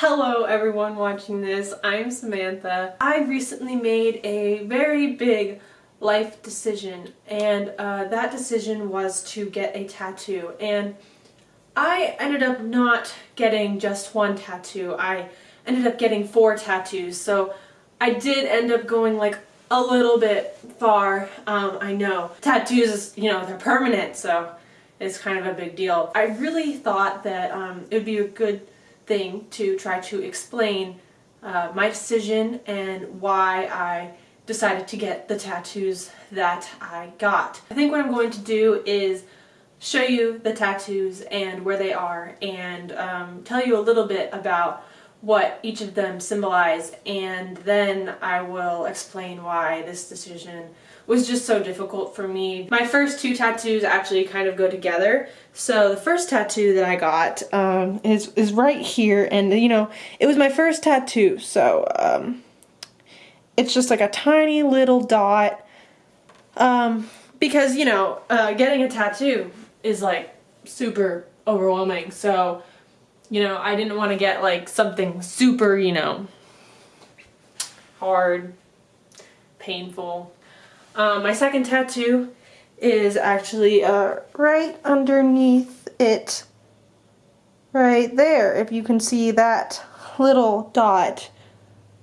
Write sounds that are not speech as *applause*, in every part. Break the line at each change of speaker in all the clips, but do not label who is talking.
Hello everyone watching this, I'm Samantha. I recently made a very big life decision and uh, that decision was to get a tattoo and I ended up not getting just one tattoo. I ended up getting four tattoos so I did end up going like a little bit far, um, I know. Tattoos, you know, they're permanent so it's kind of a big deal. I really thought that um, it would be a good thing to try to explain uh, my decision and why I decided to get the tattoos that I got. I think what I'm going to do is show you the tattoos and where they are and um, tell you a little bit about what each of them symbolize and then I will explain why this decision was just so difficult for me. My first two tattoos actually kind of go together. So the first tattoo that I got um, is, is right here and you know it was my first tattoo so um, it's just like a tiny little dot um, because you know uh, getting a tattoo is like super overwhelming so you know, I didn't want to get like something super, you know, hard, painful. Um, my second tattoo is actually uh, right underneath it, right there, if you can see that little dot.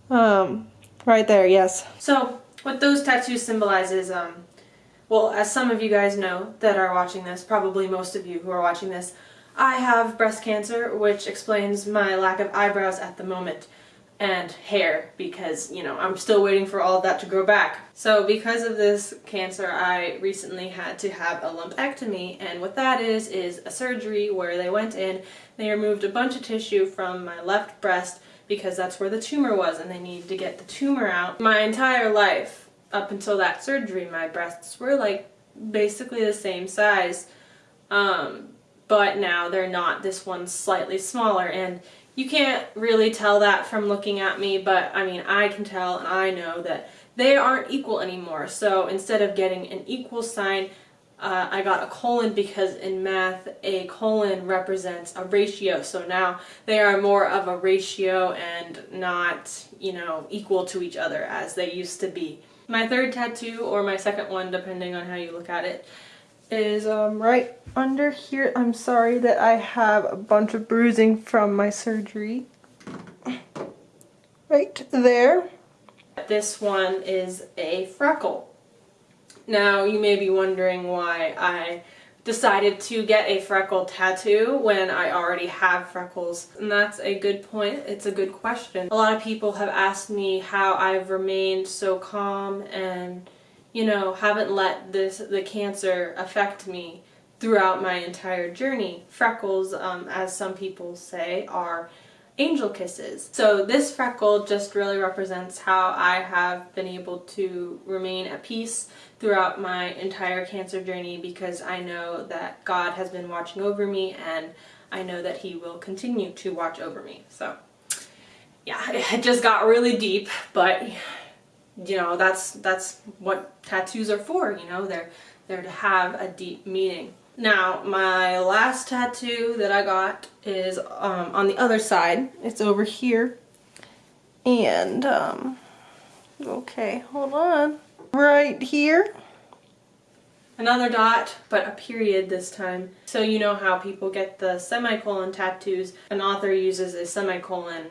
Um, right there, yes. So, what those tattoos symbolize is, um, well, as some of you guys know that are watching this, probably most of you who are watching this, I have breast cancer, which explains my lack of eyebrows at the moment and hair because, you know, I'm still waiting for all of that to grow back. So because of this cancer, I recently had to have a lumpectomy and what that is, is a surgery where they went in, they removed a bunch of tissue from my left breast because that's where the tumor was and they needed to get the tumor out. My entire life, up until that surgery, my breasts were like basically the same size. Um, but now they're not. This one's slightly smaller and you can't really tell that from looking at me, but I mean, I can tell and I know that they aren't equal anymore. So instead of getting an equal sign, uh, I got a colon because in math a colon represents a ratio so now they are more of a ratio and not you know equal to each other as they used to be. My third tattoo or my second one depending on how you look at it is um, right under here. I'm sorry that I have a bunch of bruising from my surgery. Right there. This one is a freckle. Now you may be wondering why I decided to get a freckle tattoo when I already have freckles and that's a good point. It's a good question. A lot of people have asked me how I've remained so calm and you know, haven't let this the cancer affect me throughout my entire journey. Freckles, um, as some people say, are angel kisses. So this freckle just really represents how I have been able to remain at peace throughout my entire cancer journey because I know that God has been watching over me and I know that he will continue to watch over me. So yeah, *laughs* it just got really deep, but you know, that's that's what tattoos are for, you know, they're they're to have a deep meaning. Now, my last tattoo that I got is um, on the other side. It's over here. And, um, okay, hold on. Right here. Another dot, but a period this time. So you know how people get the semicolon tattoos. An author uses a semicolon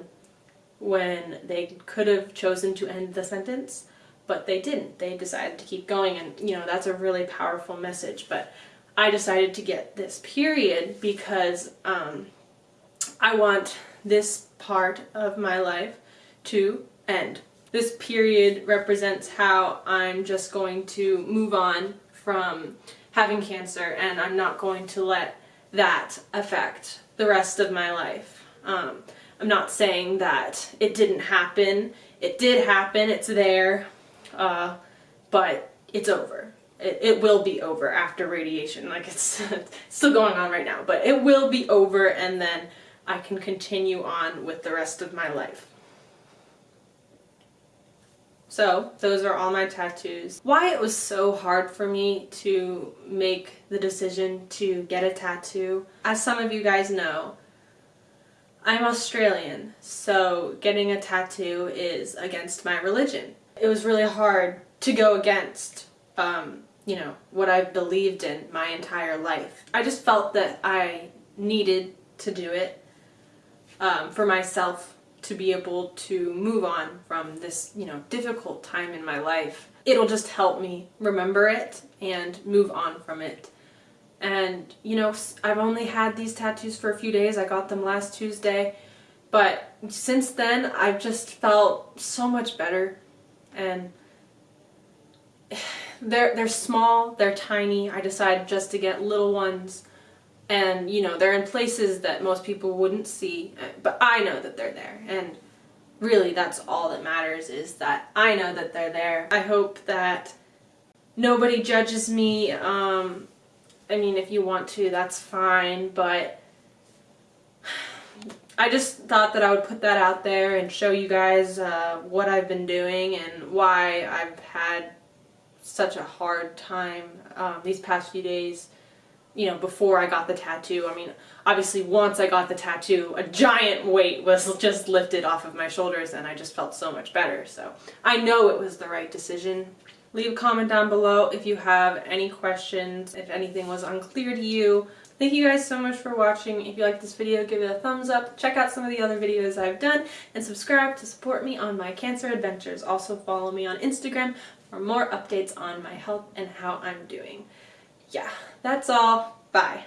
when they could have chosen to end the sentence, but they didn't. They decided to keep going and, you know, that's a really powerful message. But I decided to get this period because um, I want this part of my life to end. This period represents how I'm just going to move on from having cancer and I'm not going to let that affect the rest of my life. Um, I'm not saying that it didn't happen. It did happen, it's there, uh, but it's over. It, it, will be over after radiation. Like it's, it's *laughs* still going on right now, but it will be over and then I can continue on with the rest of my life. So those are all my tattoos. Why it was so hard for me to make the decision to get a tattoo, as some of you guys know, I'm Australian, so getting a tattoo is against my religion. It was really hard to go against, um, you know, what I've believed in my entire life. I just felt that I needed to do it um, for myself to be able to move on from this, you know, difficult time in my life. It'll just help me remember it and move on from it. And, you know, I've only had these tattoos for a few days. I got them last Tuesday. But since then, I've just felt so much better. And *sighs* they're, they're small, they're tiny. I decided just to get little ones and you know they're in places that most people wouldn't see but I know that they're there and really that's all that matters is that I know that they're there. I hope that nobody judges me um, I mean if you want to that's fine but I just thought that I would put that out there and show you guys uh, what I've been doing and why I've had such a hard time um, these past few days you know, before I got the tattoo. I mean, obviously once I got the tattoo, a giant weight was *laughs* just lifted off of my shoulders and I just felt so much better. So I know it was the right decision. Leave a comment down below if you have any questions, if anything was unclear to you. Thank you guys so much for watching. If you like this video, give it a thumbs up. Check out some of the other videos I've done and subscribe to support me on my cancer adventures. Also follow me on Instagram for more updates on my health and how I'm doing yeah, that's all. Bye.